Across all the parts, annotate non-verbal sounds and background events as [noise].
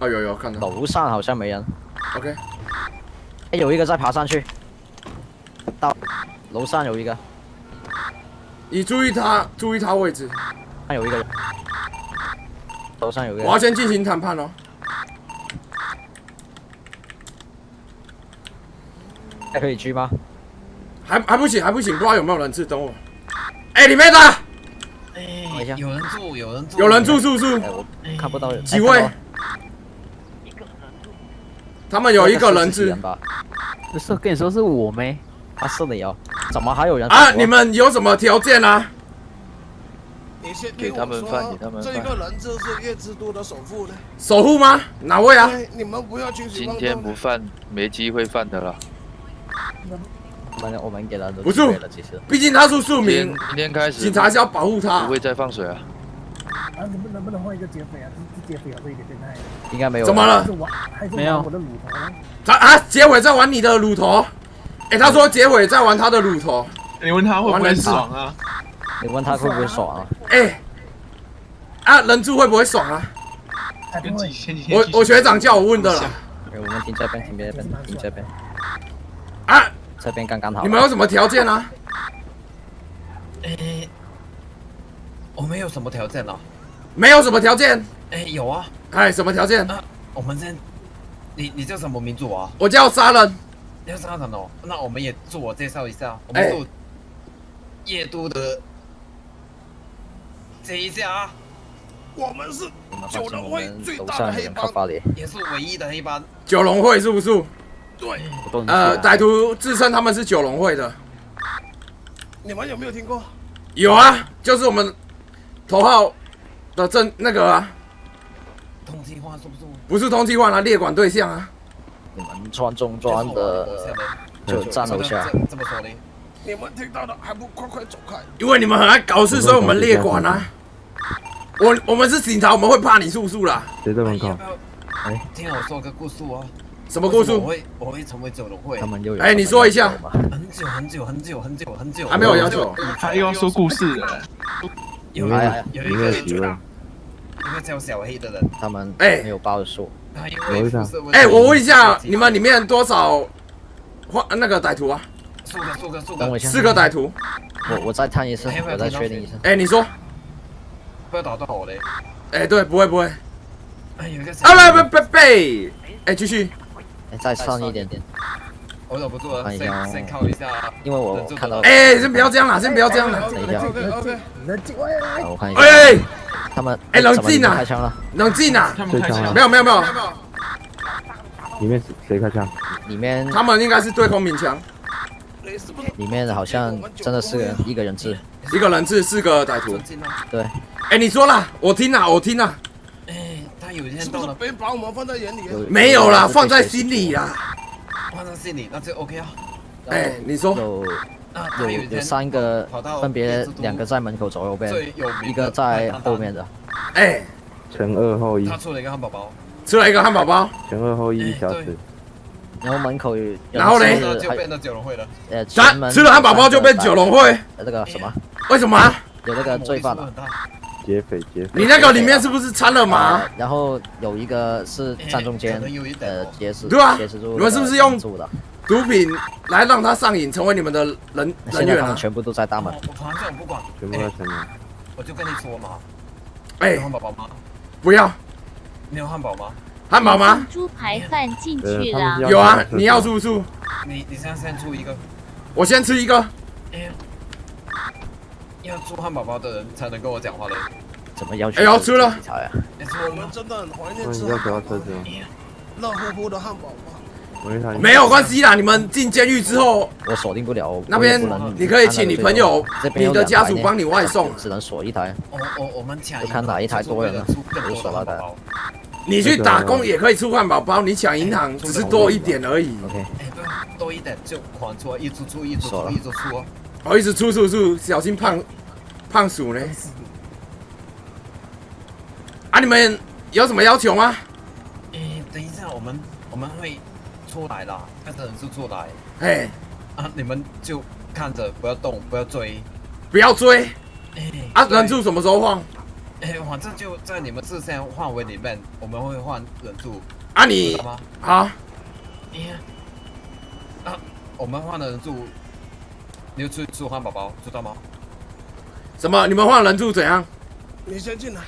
哦，有有看到。楼上好像没人。OK，哎，有一个在爬上去，到楼上有一个，你注意他，注意他位置。还有一个人，楼上有一个我要。先进行谈判哦。还可以狙吗？还还不行，还不行，不知道有没有人质，等我。哎，里面的等一下哎，有人住，有人住，有人住，是不是？看不到人。几位他们有一个人质？不是跟你说是我没？啊，是你哦。怎么还有人啊！你们有什么条件啊？你先给他们饭给他们饭这个人质是月之都的首富呢。守护吗？哪位啊？你们不要轻举今妄动呢。天不犯，没机会犯的了。我们我们给他都不是机会了，其实。毕竟他是庶民，今天开始，警察是要保护他不。会再放水啊。啊，能不能不能换一个劫匪啊？这这劫匪啊，这一点变态。应该没有。怎么了没有玩我的乳头呢？他啊，结尾在玩你的乳头。哎，他说结尾在玩他的乳头。你问他会不会爽啊？你问他会不会爽啊？哎，啊，人柱会不会爽啊？我我学长叫我问的啦。哎我们停这边，停这边，停这边，啊，这边刚刚好。你们有什么条件啊？哎，我们有什么条件呢？没有什么条件。哎，有啊，哎，什么条件？那，我们先，你你叫什么民族啊？我叫杀人。要杀人哦，那我们也自我介绍一下，我哎们是夜都的这一下啊，我们是九龙会最大的黑帮。也是唯一的黑帮。九龙会是不是？对，呃，歹徒自称他们是九龙会的。你们有没有听过？有啊，就是我们头号的正那个啊，通缉犯是不是？不是通缉犯啊，列管对象啊。你们穿中装的就站楼下。这这么说的，你们听到的还不快快走开！因为你们很爱搞事，所以我们列管啊。我我们是警察，我们会怕你叔叔啦。谁在门口哎听我说个故事哦？什么故事？我会我会成为九龙会他？们又有哎你说一下很久很久很久很久很久，还没有要求。他又要说故事了。有里面哎呀里有一个面有几位？一个叫小黑的人，他们哎没有报数。他因为楼上肤色问题哎，我问一下，你们里面多少换那个歹徒啊？数个数个数个等我一，下，四个歹徒。我我再探一次我再确定一下。哎，你说？不要打断我嘞。哎，对，不会不会。哎，有一个啊，不不不不，哎，继续。哎，再上一点点，我忍不住了，看一下哦先先靠一下。因为我看到。哎，先不要这样啦，先不要这样啦，等一下 OK 我看一下。哎，他们哎冷静啊们开枪了，冷静啊！他们开枪没有没有没有，里面谁开枪？里面他们应该是对空鸣枪？里面好像真的是一个人质。一个人质，四个歹徒！对，哎，你说啦，我听啦，我听啦，哎，他有一天是不是到了，别把我们放在眼里？有没有啦，放在心里啦。放在心里，那就 OK 啊。哎，你说，有有有三个分别两个在门口左右边，有一个在后面的。哎，前二后一。他，出了一个汉堡包，出了一个汉堡包，前二后一一小哎时。然后门口有，然后嘞？就变成九龙会了。呃，门吃了汉堡包就变九龙会，呃那个什么，为什么啊？有那个罪犯啊。魔力是不是，很大劫匪劫匪，你那个里面是不是掺了麻？呃然后有一个是站中间呃哦，劫持，对啊劫持住你们是不是用住的？毒品来让他上瘾，成为你们的人人员啊？现在他们全部都在大门我，我反正我不管，全部在前面。我就跟你说嘛，哎有哎，汉堡包吗？不要你有汉堡吗？汉堡吗？猪排饭进呃，去了有啊你要住不住？你你现在先住一个，我先吃一个。哎，要出汉堡包的人才能跟我讲话的。怎么要求？哎要吃了警察呀！我们真的很怀念吃要不要车子吗？热乎乎的汉堡包。没有关系啦，你们进监狱之后，我锁定不了，那边你可以请你朋友你的家属帮你外送只能锁一台。我我我们抢看哪一台多人了就锁到的汉堡包。你去打工也可以出汉堡包，你抢银行只是多一点而已。OK，多一点就狂出来，一直出，一直出，一直出哦。我一直出出出，小心胖胖鼠呢。啊，你们有什么要求吗？哎，等一下，我们我们会出来啦，看着人是出来哎，啊，你们就看着不要动，不要追。不要追哎，啊！对人数什么时候放？哎，反正就在你们视线范围里面，我们会换人数，啊知你啊，我们换的人数，你就吃吃汉堡包，知道吗？什么？你们换人数怎样？你先进来。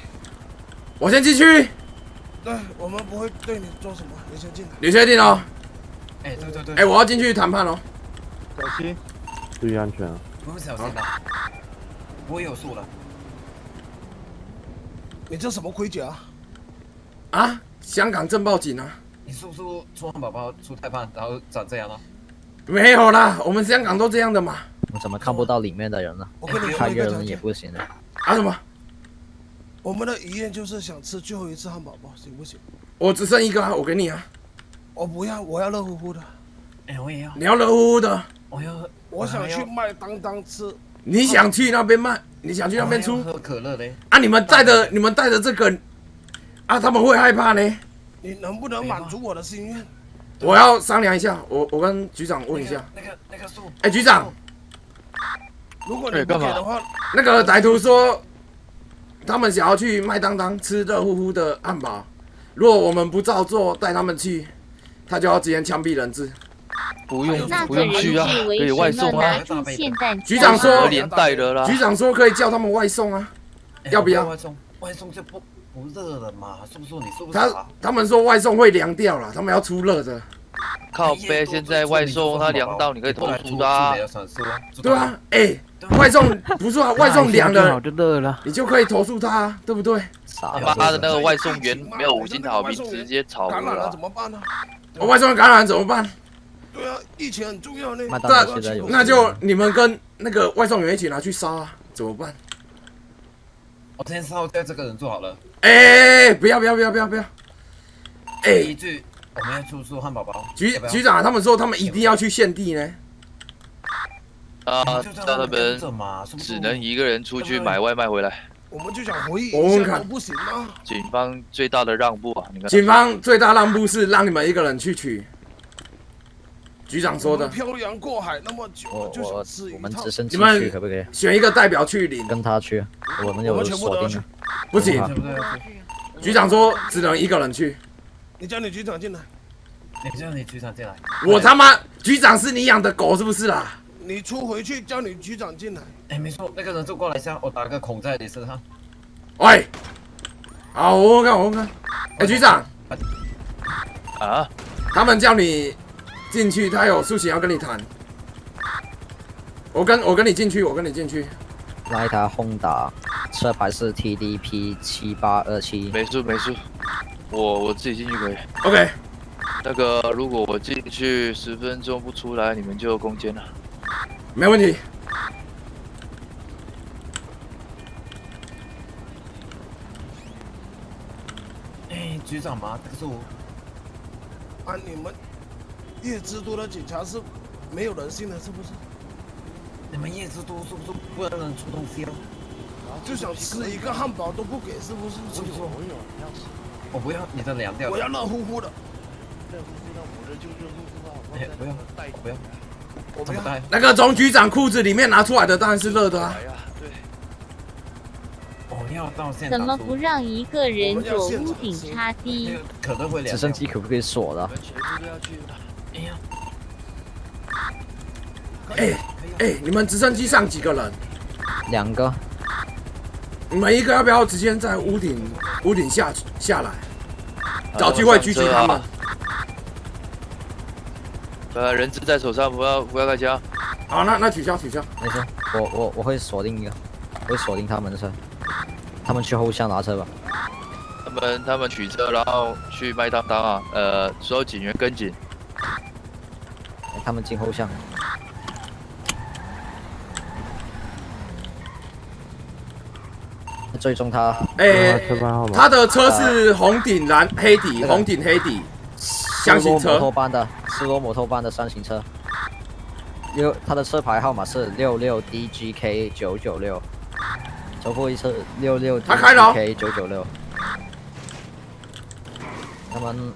我先进去，对，我们不会对你做什么，你先进来。你确定哦？哎，对对对，哎，我要进去谈判哦。小心，注意安全啊！不会小心的，不会有数的。你这什么盔甲？啊，啊香港正报警啊！你是不是出汉堡包出太胖，然后长这样了？没有啦，我们香港都这样的嘛。我怎么看不到里面的人呢？我跟你开个说一个，人也不行的。啊什么？我们的遗愿就是想吃最后一次汉堡包，行不行？我只剩一个啊，我给你啊。我不要，我要热乎乎的。哎，我也要，你要热乎乎的，我要，我想去麦当当吃。你想去那边卖，你想去那边出喝可乐嘞。啊？你们带着你们带着这个啊，他们会害怕呢。你能不能满足我的心愿？我要商量一下，我我跟局长问一下。那个那个数，哎，局长，如果你不哎干嘛给的话，那个歹徒说他们想要去麦当当吃热乎乎的汉堡，如果我们不照做，带他们去，他就要直接枪毙人质。不用不用去啊，可以外送啊局长说连带的啦。局长说可以叫他们外送啊，哎要不要外送？外送就不不热了嘛，是不是？你是不是他？他们说外送会凉掉了，他们要出热的。靠背，现在外送他凉到你可以投诉他啊。对啊，哎、外送不是啊，外送凉了，就热了。你就可以投诉他、啊，对不对？傻他妈的那，个外送员没有五星好评，直接炒了啦感染了怎。么办呢？我外送感染怎么办？对啊，疫情很重要呢。麦当劳现在有那就你们跟那个外送员一起拿去烧啊，怎么办？我先烧掉这个人做好了。哎、不要不要不要不要不要！哎、第一句我们要出出汉堡包。局要要局长他们说他们一定要去献地呢。啊，就叫他们只能一个人出去买外卖回来。我们就想回忆一下，不行吗？警方最大的让步啊，你看。警方最大让步是让你们一个人去取。局长说的我们，漂洋过海那么久，就我我想吃我们直。升机你们去可不可以？选一个代表去领，跟他去，我们我有锁定了。不行。局长说只能一个人去。你叫你局长进来，你叫你局长进来。我他妈局长是你养的狗是不是啦？你出回去叫你局长进来。哎，没错，那个人就过来一下，我打个孔在你身上。喂，好，我问看，我问看。哎、局长，啊，他们叫你进去，他有事情要跟你谈。我跟我跟你进去，我跟你进去。那一台轰达，车牌是 TDP 七八二七。没事没事，我我自己进去可以。OK，那个，如果我进去十分钟不出来，你们就攻坚了。没问题。哎，局长嘛，这个是我。啊，你们夜之都的警察是没有人性的，是不是？你们叶之都是不是不能出东西了？就想吃一个汉堡都不给，是不是？是不是？我不要你的凉掉的。我要热乎乎的，哎，不要，我不要，我不要。怎么带？那个从局长裤子里面拿出来的当然是热的啊。怎么不让一个人躲屋顶插那低？可能会。直升机可不可以锁的你？们全部都要去的。哎呀，哎哎，你们直升机上几个人？两个，你们一个要不要直接在屋顶屋顶下下来，找机会狙击他们？呃，人质在手上，不要不要开枪。好，那那取消取消。没事，我我我会锁定一个，我会锁定他们的车，他们去后巷拿车吧。他们他们取车，然后去麦当当啊，呃，所有警员跟紧。哎他们进后巷，追踪他，哎、车牌号码他的车是红顶蓝黑底，红顶黑底，箱型车托班的斯罗摩托班的三型车，六，他的车牌号码是六六 DGK 九九六，重复一次六六他开了哦 DGK 九九六。他们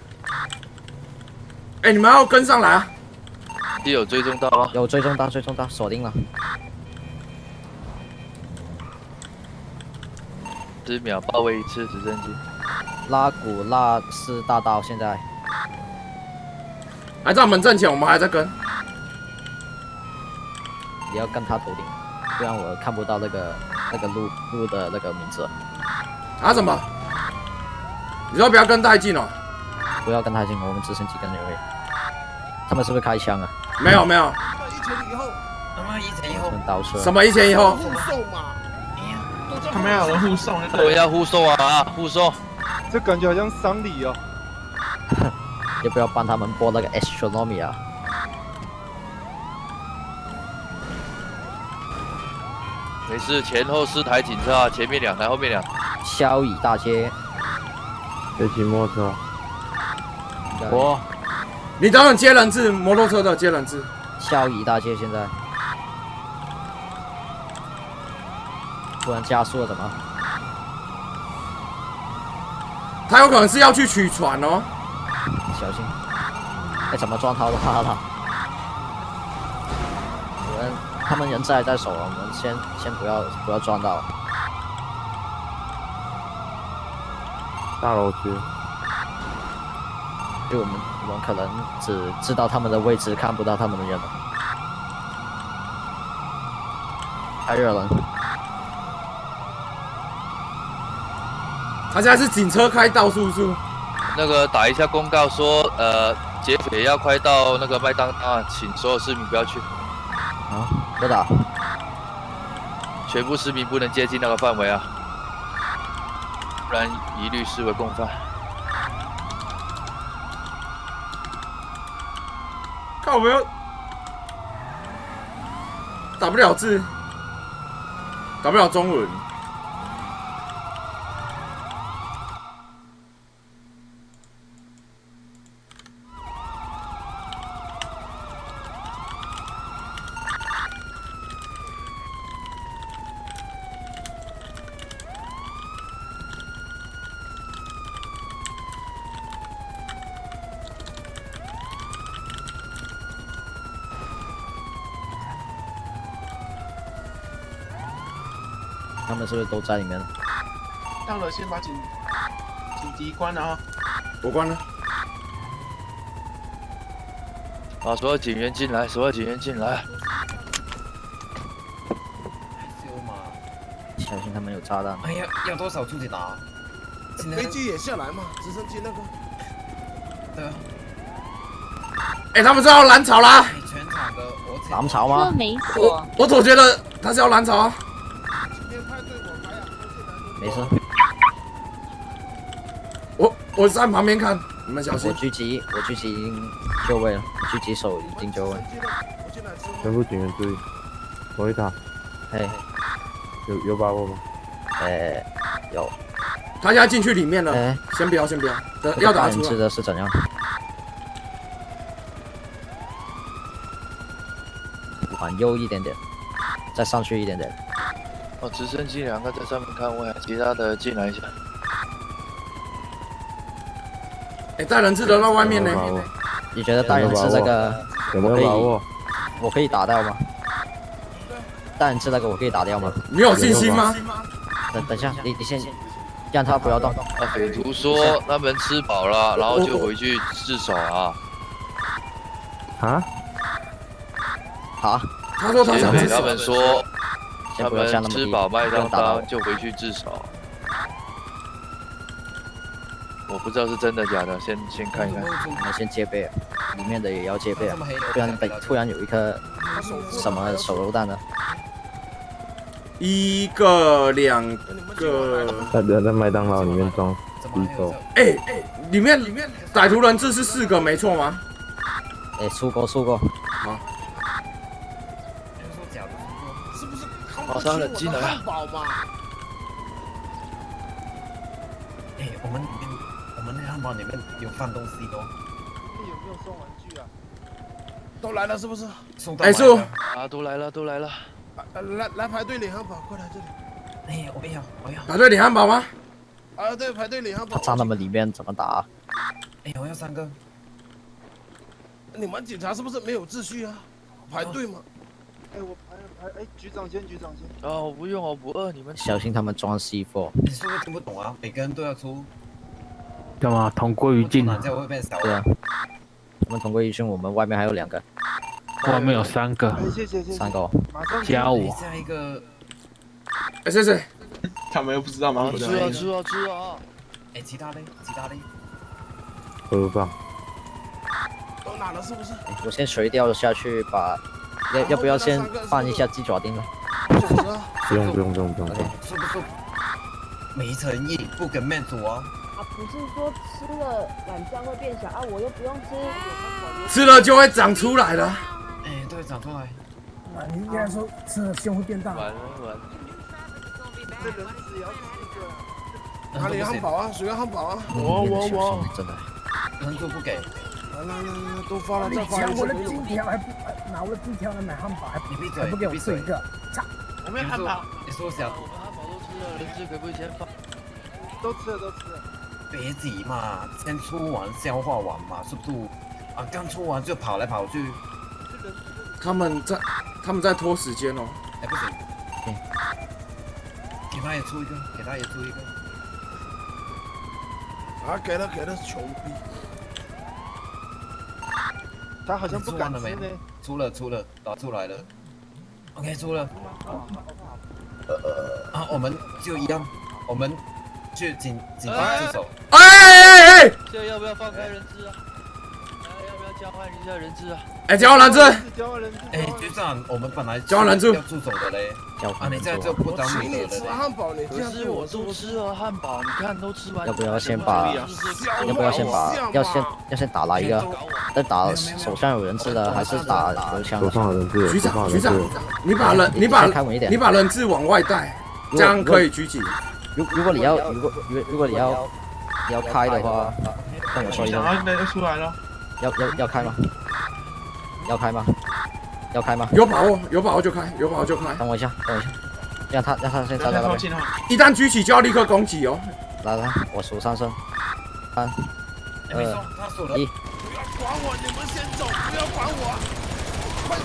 哎、你们要跟上来啊！是有追踪到吗？有追踪到，追踪到，锁定了。十秒包围一次直升机。拉古纳斯大道现在还在我们正前，我们还在跟。你要跟他头顶，不然我看不到那个那个路路的那个名字。啊什么？你说不要跟太近哦。不要跟太近，我们直升机跟那位。他们是不是开枪啊？没有没有。一前以后，他妈一前一后，倒车。什么一前一后？护送嘛。他们要有人护送，我要护送啊，护送。这感觉好像丧礼哦。要不要帮他们播那个 astronomy 啊？没事，前后四台警车啊，前面两台，后面两台。萧乙大街。谁骑摩托车？我。你等等接人质，摩托车的接人质。萧乙大街现在。突然加速了怎么？他有可能是要去取船哦。小心！哎，怎么撞他的他了？我们他们人在在手，我们先先不要不要撞到。大楼区。就我们我们可能只知道他们的位置，看不到他们的人。太热了。他现在是警车开道，叔叔。那个打一下公告说，呃，劫匪要快到那个麦当当，请所有市民不要去。啊，不打。全部市民不能接近那个范围啊，不然一律视为共犯。看我们要打不了字，打不了中文。是不是都在里面了？到了，先把警警笛关了啊！我关了。把所有警员进来，所有警员进来。小心他们有炸弹。哎呀，要多少出去拿？飞机也下来嘛，直升机那个。对啊。哎，他们是要蓝草啦！全场的我蓝草吗？没错。我总觉得他是要蓝草啊。没事。我我在旁边看，你们小心。我狙击，我狙击已经就位了，狙击手已经就位。全部警员注意，罗伊塔。嘿。有有把握吗？哎，有。他现在进去里面了。哎，先不要，先不要，要打出来。的是怎样？往右一点点，再上去一点点。哦，直升机两个在上面看位，其他的进来一下。哎，大人质的在外面呢。你觉得大人质这个有没有把握？我可以打掉吗？大人质那个我可以打掉吗？你有信心吗？等等下，你你先让他不要动。那，匪徒说他们吃饱了，然后就回去自首啊。啊？好。他说他想自首。他们说。他们吃饱麦当当就回去自首，我不知道是真的假的，先先看一看。我们先戒备，里面的也要戒备啊，不然等突然有一颗什么手榴弹呢？一个两个。他在在麦当劳里面装匕首。哎哎，里面里面歹徒人质是四个，没错吗？哎，出过出过。好。马上冷静来啊！哎，我们里面，我们那汉堡里面有放东西的。你有没有送玩具啊？都来了是不是？送到。哎，叔啊，都来了，都来了。来来排队领汉堡，过来这里。哎，我要，我要。排队领汉堡吗？啊，对，排队领汉堡。他站他们里面怎么打？哎，我要三个。你们警察是不是没有秩序啊？排队吗？哎，我。哎哎，局长先，局长先。哦，不用我，不饿，你们小心他们装 C four。你是不是听不懂啊？每个人都要出，干嘛同归于尽？不出哪这样会变少。对啊，我们同归于尽，我们外面还有两个，外面有三个，哎，谢谢谢谢。三个哦。马上加我。下一个，哎，谢谢。他们又不知道吗？吃啊吃啊吃啊！哎，其他的，其他嘞，喝吧。都拿了是不是？哎我先垂钓下去把，要要不要先放一下鸡爪丁呢？不用不用不用不用不用。是不是没诚意，不给面子啊？啊，不是说吃了懒觉会变小啊，我又不用吃。吃了就会长出来了。哎，对，长出来。啊，你应该说吃了胸会变大。完了完了。这人只要。哪里汉堡啊？谁要汉堡啊？我我我，真的。人都不给。来来来来，都发了，再发一次抢我的金条还不还拿我的金条来买汉堡，还你闭嘴还不给我你闭嘴吃一个？操！我们汉堡。你说想我们汉堡都吃了，人质可不可以先放？都吃了都吃了。别急嘛，先出完消化完嘛，速度啊，刚出完就跑来跑去。他们在他们在拖时间哦。哎，不行，给他也出一个，给他也出一个。啊，给了给了，穷逼。他好像不敢了没吃呢。？出了出了，打出来了。OK，出了。呃呃啊，我们就一样，我们去警警方自首。哎哎哎！现在要不要放开人质啊？来，要不要交换一下人质啊？哎，交换人质。交换人质。哎，局长，我们本来交换人质要助手的嘞。交啊，你现在就不当请你你的了嘞。吃汉堡，你这可样是我都？吃了汉堡，你看都吃完。要不要先把要不要先把要先要先打哪一个？要打手上有人质的，还是打手？上有人质，局长局长你把人你把开稳一点你把人质往外带，这样可以狙击。如如果你要如果如果如果你要你要开的话，跟我说一声。那就出来了。要要要开吗？要开吗？要开吗？有把握有把握就开，有把握就开。等我一下，等我一下，让他让他先站在那边。一旦举起就要立刻攻击哦。来来，我数三声，三哎，没错，他数了。一。不要管我，你们先走，不要管我，快走！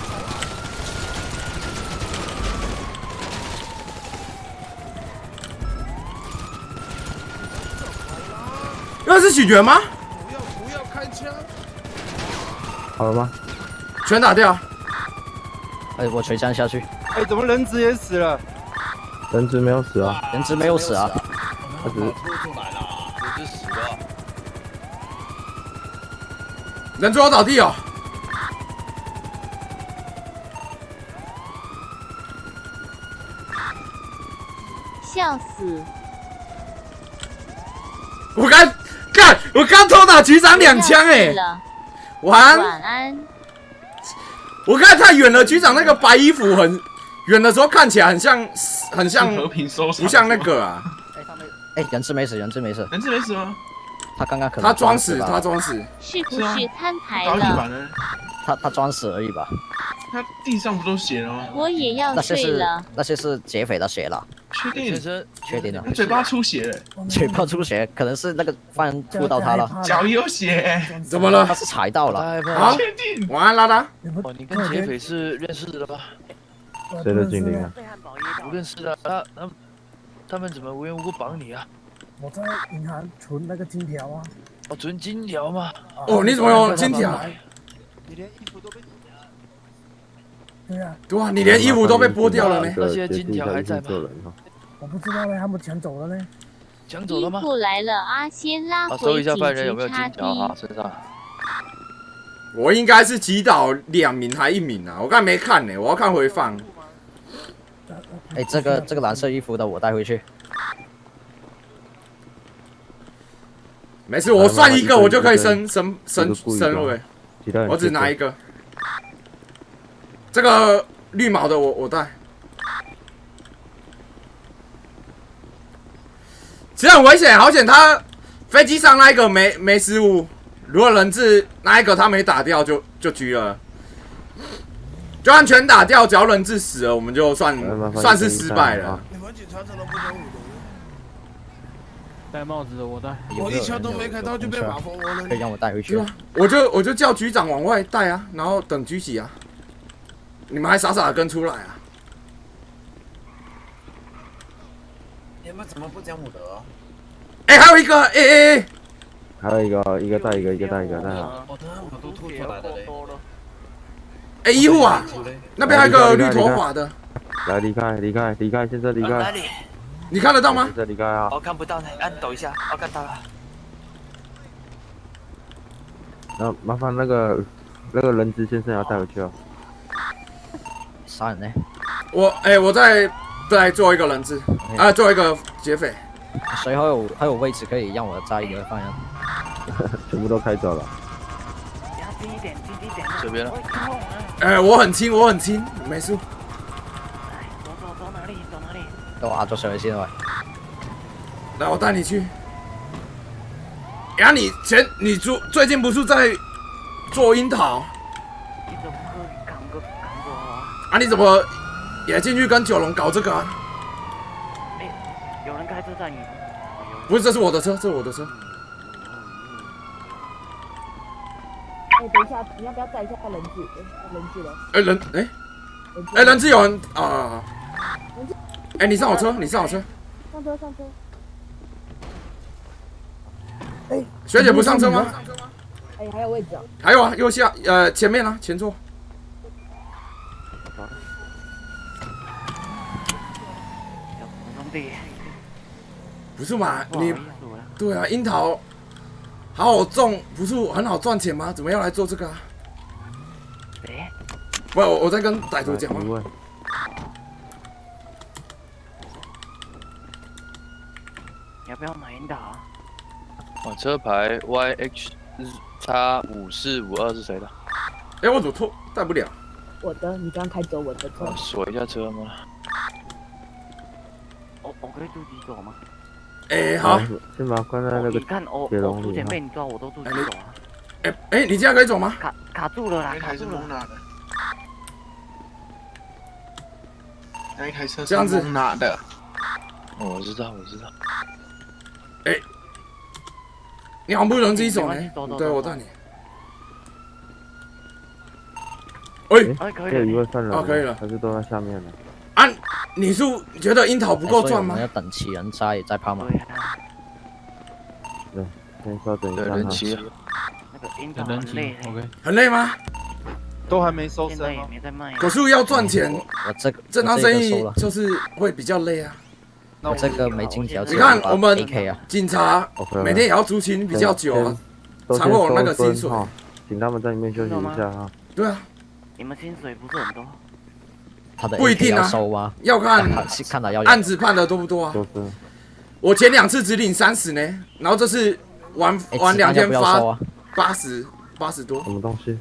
那是警员吗？不要不要开枪！好了吗？全打掉。哎，我锤枪下去，哎，怎么人质也死了？人质没有死啊，人质没有死啊。他只是出出来了。人质死了。人质要倒地哦。笑死！我刚干，我刚偷打局长两枪哎！晚安。我看太远了，局长那个白衣服很远的时候看起来很像很像和平收场不像那个啊。哎，人质没死，人质没死，人质没死吗？他刚刚可能他装死，吧他装死。是不是摊牌了？他他装死而已吧。他地上不都血了吗？我也要那些是睡了。那些是劫匪的血了，确定先？生，确定了他。嘴巴出血了，嘴巴出血，可能是那个犯人吐到他了，脚有血，怎么了他？是踩到了。太怕啊了。确定？晚安，拉拉。哦，你跟劫匪是认识的吧？谁的精灵啊？不认识的，他他们他们怎么无缘无故绑你啊？我在银行存那个金条啊。哦，存金条吗？啊哦，你怎么有金条？你连衣服都被对啊，对啊，你连衣服都被剥掉了呢。那些金条还在吗。我不知道嘞，他们抢走了呢。衣抢走了吗？服来了，阿先拉啊，搜回警一下犯人有没有金条啊。身上。我应该是击倒两名还一名啊？我刚才没看呢，我要看回放。哎，这个这个蓝色衣服的我带回去。没事，我算一个，我就可以升升升升位。我只拿一个。这个绿毛的我我带。其实很危险，好险他飞机上那一个没没失误，如果人质那一个他没打掉就就狙了。就算全打掉，只要人质死了，我们就算算是失败了。你们警察真的不讲武德。戴帽子的我戴。我一枪都没开到就被马蜂窝了可以。让我带回去对。啊，我就我就叫局长往外带啊，然后等狙击啊。你们还傻傻的跟出来啊？你们怎么不讲武德、哎、还有一个，哎、欸、哎、还有一个，一个带一个，一个带一个，带好。我都吐出来嘞。哎、呦，啊，那边还有个绿头发的。来，离开，离开，离开，现在离开、你看得到吗？现在离开啊。我看不到呢，按抖一下，我看到了。那、麻烦那个那个人质先生要带回去啊。杀人呢？我哎、我再再做一个人质，啊，做一个劫匪。谁还有还有位置可以让我摘一个犯人？[laughs] 全部都开走了。这边呢？哎、我很轻，我很轻，没事。都壓咗上去先喂。来，我带你去。呀，你前你最最近不是在做樱桃？啊，你怎么也进去跟九龙搞这个、啊？有人开车载你？不是，这是我的车，这是我的车。哎，等一下，你要不要载一下人质？哎人质了。哎、人哎哎、人质有人啊！人质哎、你上我车，你上我车。上车上车。哎，学姐不上车吗？哎，还有位置啊。还有啊，右下呃前面啊，前座。兄弟，不是嘛？你对啊，樱桃好好种，不是很好赚钱吗？怎么要来做这个啊？哎，不，我我在跟歹徒讲话。问，要不要买樱桃啊？哦，车牌 YHX 五四五二是谁的？哎、我怎么拖带不了？我的，你刚开走我的车啊，。锁一下车吗？我我可以自己走吗？哎、好，先把它关在那个你看我铁我之前笼里哈。被你抓，我都自己走啊，哎、哎、你这样可以走吗？卡卡住了啦，那一台是卡住了。蒙拿的，那一台车是这样子蒙拿的，哦，我知道，我知道。你好不容易自己走呢对我带你。哎、哎，可以了，位犯人吗，哦可以了还是都在下面呢？啊，你是觉得樱桃不够哎所以赚吗我们要？等齐人摘再抛嘛。对啊，先稍等一，下哈。人齐啊。那个樱桃人齐很累，，OK。很累吗？都还没收现在也没在卖。可是要赚钱，我这个正当生意就是会比较累啊。我这个没金条，你看我们警察每天也要出勤比较久啊，才会有那个薪水，请他们在里面休息一下哈。对啊，你们薪水不是很多？他的不一定啊收吗？要看是 [laughs] 看他要案子判的多不多啊。我前两次只领三十呢，然后这次玩哎玩两天发啊？八十八十多什。么东西？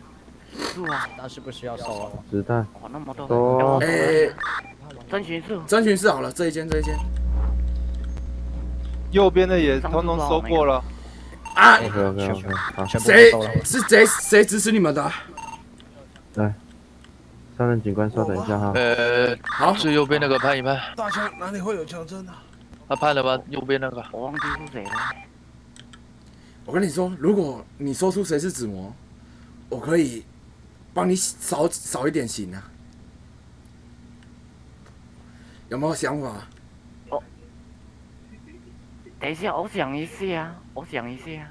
是啊，但是不需要收啊。子弹。哇，那么多。哎，征询数，征询室好了，这一间这一间右边的也通通收过了。啊，OK OK OK，好，全部谁。是谁谁指使你们的啊？来，上任警官稍等一下哈。呃，好，最右边那个判一判，大枪哪里会有枪声呢？他判了吧？右边那个。我忘记是谁了。我跟你说，如果你说出谁是子魔，我可以帮你少少一点刑啊。有没有想法？等一下，我想一下，我想一下。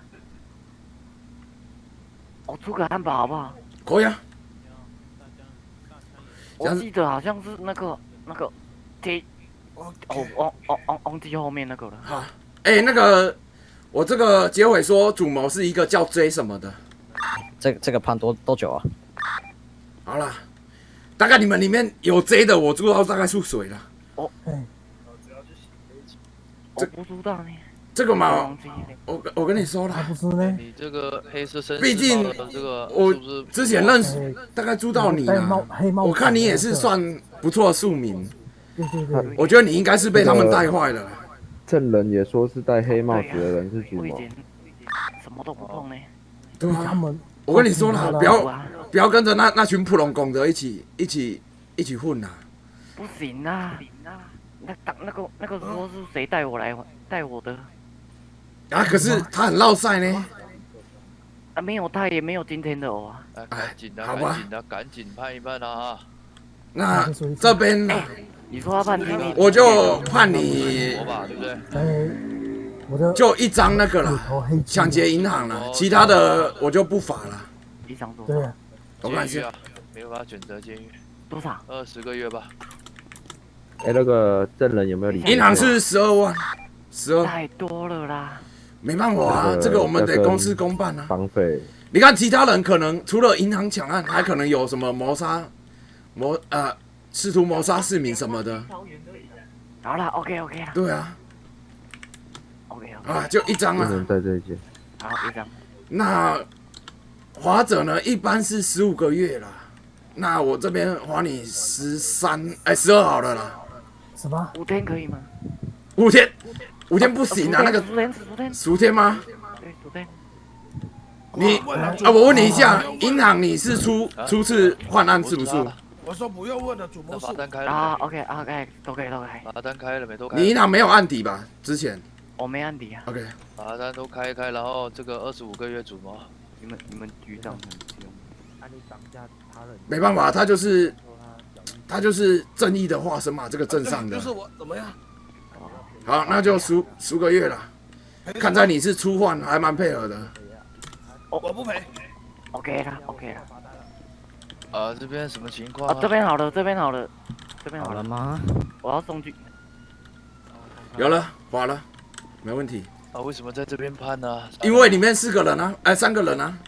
我出个汉堡好不好？可以啊。我记得好像是那个那个 T，哦，哦哦哦哦 T 后面那个了。好，哎、那个，我这个结尾说主谋是一个叫 J 什么的。这个这个判多多久啊？好了，大概你们里面有 J 的，我知道大概是谁了。我不知道呢。这个嘛。我我跟你说了，不是呢？你这个黑色绅士毕竟这个我之前认识，大概知道你戴帽啊。黑帽，我看你也是。算不错的庶民，对对对，我觉得你应该是被他们带坏了。证人也说是戴黑帽子的人是主谋。我以前什么都不碰呢。对啊，他们我跟你说了，不要啊，不要跟着那那群普龙公的一起一起一起混呐。不行啊！那当那个那个时候是谁带我来带我的？啊，可是他很落赛呢。啊，没有他也没有今天的哦啊。啊，赶紧的，好吧赶紧的，赶紧判一判啊！那这边呢，你说要判定你，我就判你，对不对？哎，我的就一张那个骨啦，头黑金抢劫银行了，其他的我就不罚了。一张多对啊，我看一下监狱啊，没有办法选择监狱，多少？二十个月吧。哎，那个证人有没有理？银行是十二万，十二，太多了啦。没办法啊，这个我们得公事公办啊。绑匪。你看其他人可能除了银行抢案，还可能有什么谋杀、谋呃试图谋杀市民什么的。好了，OK OK 了。对啊，OK OK。啊，就一张啊。不能在这一间。好，一张。那华者呢，一般是十五个月啦。那我这边划你十三，哎，十二好了啦。什么？五天可以吗？五天，五天不行啊，那个十天十天。十天吗？对，昨天。你啊，我问你一下，银行你是初初次换案是不是？我说不用问了，主谋那是罚单开了啊没？，OK OK，都可以都可以。罚单开了没？都开了。你银行没有案底吧？之前我没案底啊。OK，罚单都开一开，然后这个二十五个月主播。你们你们局长很凶。按你涨价他人。没办法，他就是他就是正义的化身嘛，这个镇上的就。是我怎么样？好，那就十十个月了。看在你是初犯，还蛮配合的。我我不赔。OK 了，OK 了。啊，这边什么情况啊，这边好了，这边好了，这边好了吗？我要送去。有了，划了，没问题。啊？为什么在这边判呢？因为里面四个人啊，哎，三个人啊。